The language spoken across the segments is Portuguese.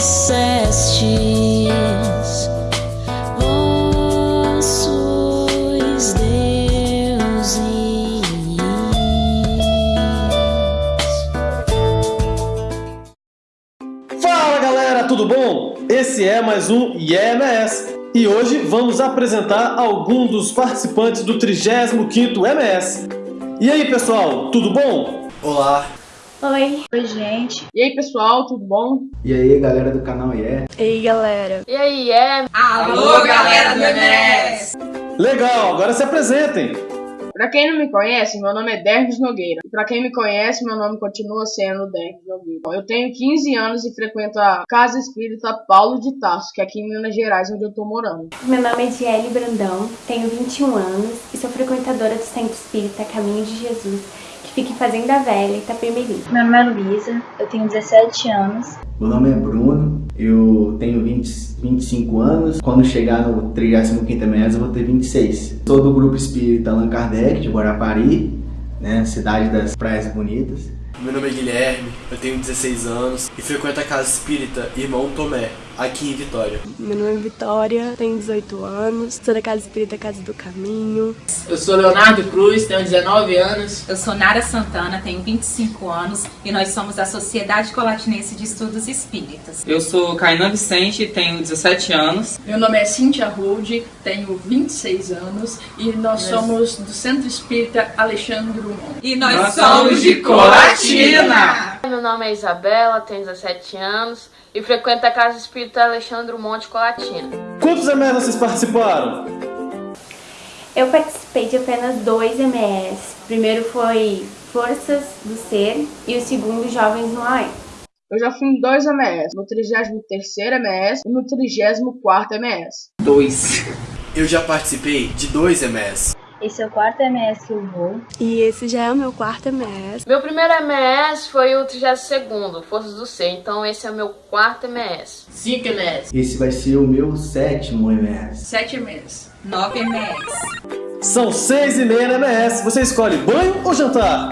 dissestes, vós sois deuses. Fala galera, tudo bom? Esse é mais um IEMS e hoje vamos apresentar alguns dos participantes do 35º MS. E aí pessoal, tudo bom? Olá, Oi. Oi, gente. E aí, pessoal, tudo bom? e aí galera do canal IE? Ei, galera. E aí, é? Alô, galera do MS! Legal, agora se apresentem. Pra quem não me conhece, meu nome é Dervis Nogueira. E pra quem me conhece, meu nome continua sendo Dervis Nogueira. Eu tenho 15 anos e frequento a Casa Espírita Paulo de Tarso, que é aqui em Minas Gerais, onde eu tô morando. Meu nome é Diele Brandão, tenho 21 anos e sou frequentadora do Centro Espírita Caminho de Jesus, que fica em Fazenda Velha, Itapemirim. Meu nome é Luísa, eu tenho 17 anos. Meu nome é Bruno, eu tenho 20, 25 anos. Quando chegar no 35º mês eu vou ter 26. Sou do grupo espírita Allan Kardec, de Guarapari, né, cidade das praias bonitas. Meu nome é Guilherme, eu tenho 16 anos e frequento a casa espírita Irmão Tomé, aqui em Vitória. Meu nome é Vitória, tenho 18 anos, sou da Casa Espírita Casa do Caminho. Eu sou Leonardo Cruz, tenho 19 anos. Eu sou Nara Santana, tenho 25 anos e nós somos da Sociedade Colatinense de Estudos Espíritas. Eu sou Kainan Vicente, tenho 17 anos. Meu nome é Cíntia Rude, tenho 26 anos e nós somos do Centro Espírita Alexandre Drummond. E nós, Nós somos de Colatina! Meu nome é Isabela, tenho 17 anos e frequento a Casa Espírita Alexandre Monte Colatina. Quantos MS vocês participaram? Eu participei de apenas dois MS. O primeiro foi Forças do Ser e o segundo Jovens no AE. Eu já fui em dois MS, no 33º MS e no 34º MS. Dois. Eu já participei de dois MS. Esse é o quarto MS que eu vou. E esse já é o meu quarto MS. Meu primeiro MS foi o 32º, Forças do Ser, então esse é o meu quarto MS. 5 MS. Esse vai ser o meu sétimo MS. 7 meses. 9 MS. São seis e meia na MS. Você escolhe banho ou jantar?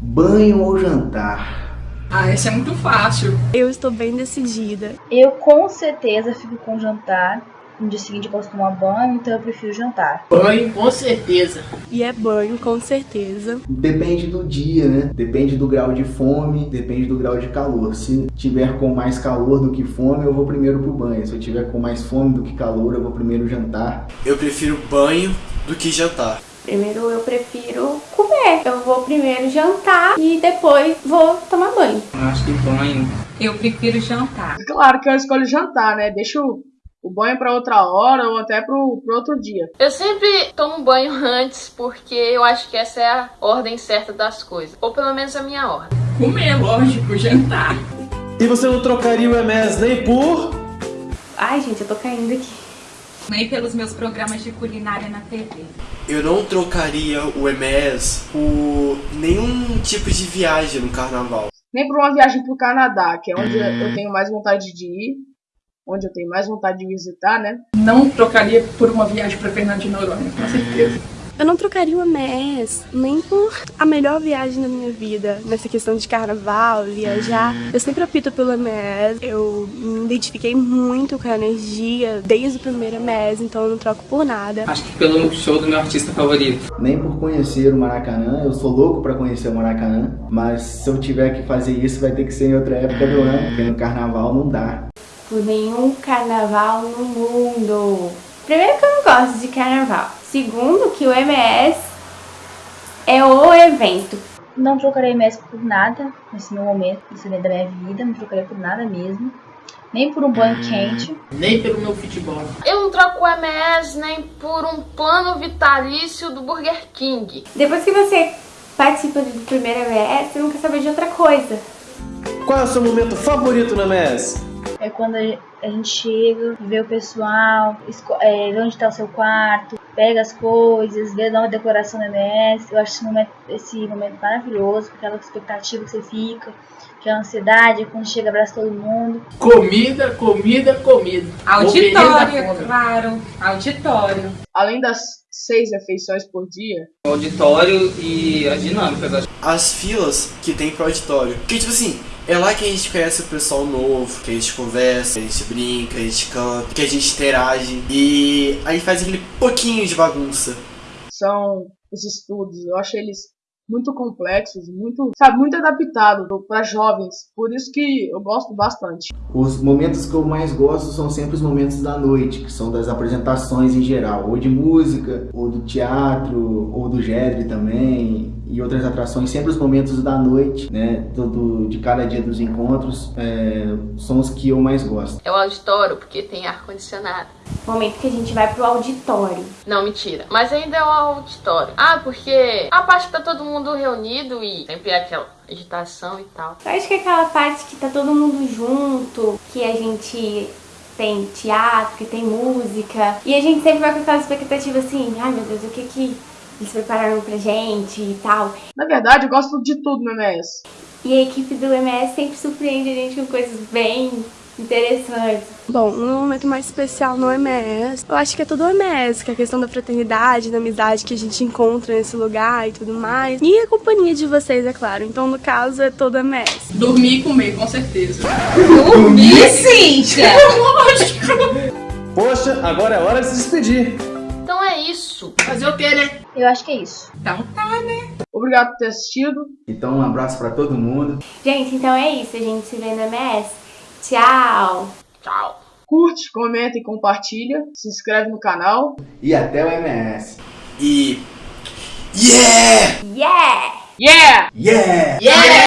Banho ou jantar? Ah, esse é muito fácil. Eu estou bem decidida. Eu com certeza fico com jantar. No dia seguinte eu posso tomar banho, então eu prefiro jantar. Banho, com certeza. E é banho, com certeza. Depende do dia, né? Depende do grau de fome, depende do grau de calor. Se tiver com mais calor do que fome, eu vou primeiro pro banho. Se eu tiver com mais fome do que calor, eu vou primeiro jantar. Eu prefiro banho do que jantar. Primeiro eu prefiro comer. Eu vou primeiro jantar e depois vou tomar banho. Eu acho que banho. Eu prefiro jantar. Claro que eu escolho jantar, né? Deixa o, o banho pra outra hora ou até pro, pro outro dia. Eu sempre tomo banho antes porque eu acho que essa é a ordem certa das coisas, ou pelo menos a minha ordem. Comer, lógico, jantar. E você não trocaria o MS nem por... Ai, gente, eu tô caindo aqui. Nem pelos meus programas de culinária na TV. Eu não trocaria o MS por nenhum tipo de viagem no carnaval. Nem por uma viagem pro Canadá, que é onde eu tenho mais vontade de ir. Onde eu tenho mais vontade de visitar, né? Não trocaria por uma viagem pra Fernando de Noronha, com certeza. Eu não trocaria o MS nem por a melhor viagem da minha vida. Nessa questão de carnaval, viajar. Eu sempre opto pelo MS. Eu me identifiquei muito com a energia desde o primeiro MS, então eu não troco por nada. Acho que pelo show do meu artista favorito. Nem por conhecer o Maracanã, eu sou louco pra conhecer o Maracanã, mas se eu tiver que fazer isso vai ter que ser em outra época do ano, porque no carnaval não dá. Por nenhum carnaval no mundo. Primeiro que eu não gosto de carnaval. Segundo que o MS é o evento. Não trocarei MS por nada nesse meu momento, nesse momento da minha vida. Não trocaria por nada mesmo. Nem por um banho quente. Nem pelo meu futebol. Eu não troco o MS nem por um plano vitalício do Burger King. Depois que você participa do primeiro MS, você não quer saber de outra coisa. Qual é o seu momento favorito no MS? Quando a gente chega, vê o pessoal, é, vê onde está o seu quarto, pega as coisas, vê dá uma decoração do MS. Eu acho esse momento, esse momento maravilhoso, com aquela expectativa que você fica, que é a ansiedade, quando chega, abraça todo mundo. Comida, comida, comida. Da Auditório, claro. Auditório. Além das seis refeições por dia, O auditório e as dinâmicas. acho. As filas que tem pro auditório. Porque, tipo assim, É lá que a gente conhece o pessoal novo, que a gente conversa, que a gente brinca, que a gente canta, que a gente interage e aí faz aquele pouquinho de bagunça. São os estudos, eu acho eles muito complexos, muito, sabe, muito adaptado para jovens. Por isso que eu gosto bastante. Os momentos que eu mais gosto são sempre os momentos da noite, que são das apresentações em geral, ou de música, ou do teatro, ou do Gedre também, e outras atrações, sempre os momentos da noite, né, do, do de cada dia dos encontros, é, são os que eu mais gosto. É o auditório, porque tem ar-condicionado. Momento que a gente vai pro auditório. Não, mentira. Mas ainda é o auditório. Ah, porque a parte que tá todo mundo reunido e sempre é aquela agitação e tal. Eu acho que é aquela parte que tá todo mundo junto, que a gente tem teatro, que tem música, e a gente sempre vai com aquela expectativa assim, ai meu Deus, o que que eles prepararam pra gente e tal. Na verdade, eu gosto de tudo no MS. E a equipe do MS sempre surpreende a gente com coisas bem interessantes. Bom, um momento mais especial no MS, eu acho que é todo o MS, que é a questão da fraternidade, da amizade que a gente encontra nesse lugar e tudo mais. E a companhia de vocês, é claro. Então, no caso, é todo o MS. Dormir e comer, com certeza. Dormir, Cíntia? Lógico! Poxa, agora é hora de se despedir. Então é isso. Fazer o que, né? Eu acho que é isso. Então tá, né? Obrigado por ter assistido. Então, um abraço para todo mundo. Gente, então é isso. A gente se vê no MS. Tchau! Tchau! Curte, comenta e compartilha. Se inscreve no canal. E até o MS. E. Yeah! Yeah! Yeah! Yeah! Yeah! Yeah!